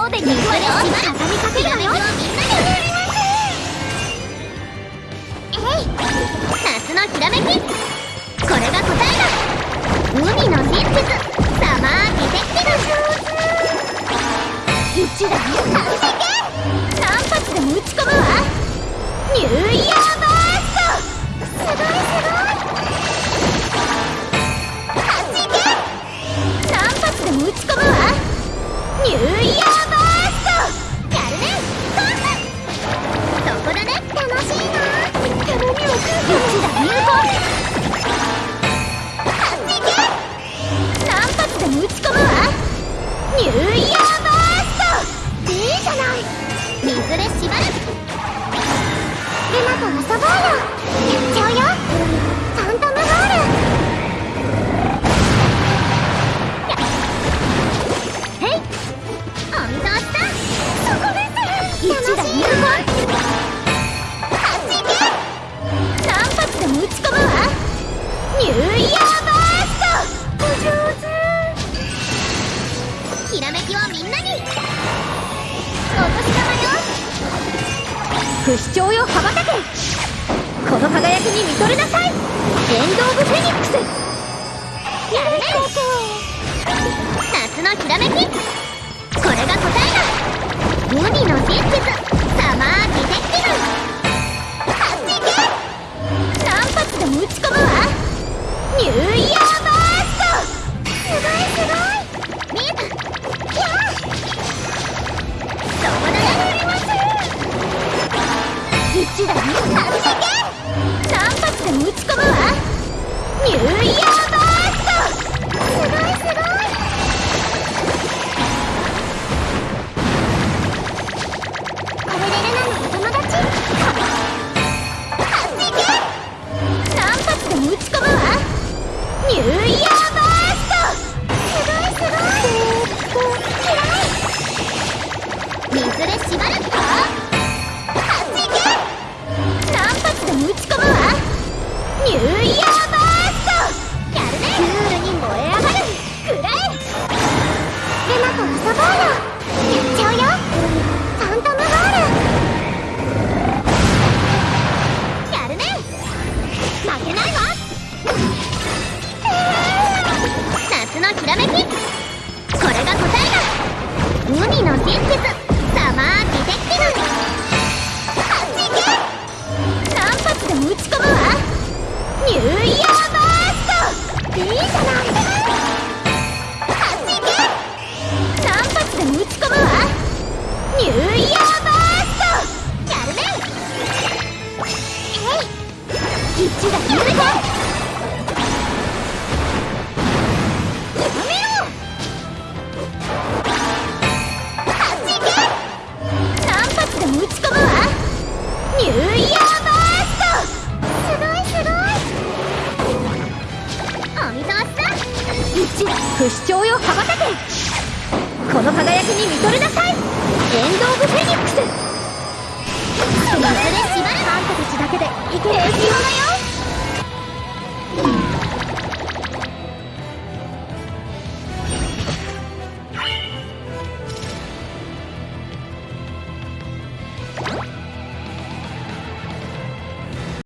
詣に行くわよ畳みかけるわよみんなで踊りますえい夏のひらめきこれが答えだ海の真実サマーディテクティブ一打に完璧何発でも打ち込むわニューイヤーバーストすごい外れしばらく不死鳥よ羽ばたけ。この輝きに見とれなさい。エンド・オブ・フェニックス。やるね。夏のひらめき。これが答えだ。海の真実サマーディテクティブ。勝ちゲ何発でも打ち込むわ。ニューだ海の真実サマーディテクティブ勝ちゲ何発でも打ち込むわニューイヤーバーストいいじゃない勝ちゲ何発でも打ち込むわニューイヤーバーストやるねえい一打入魂や不死鳥よ羽ばたけ。この輝きに見とれなさい。エンド・オブ・フェニックス。水で縛る。あんたたちだけでいけるよ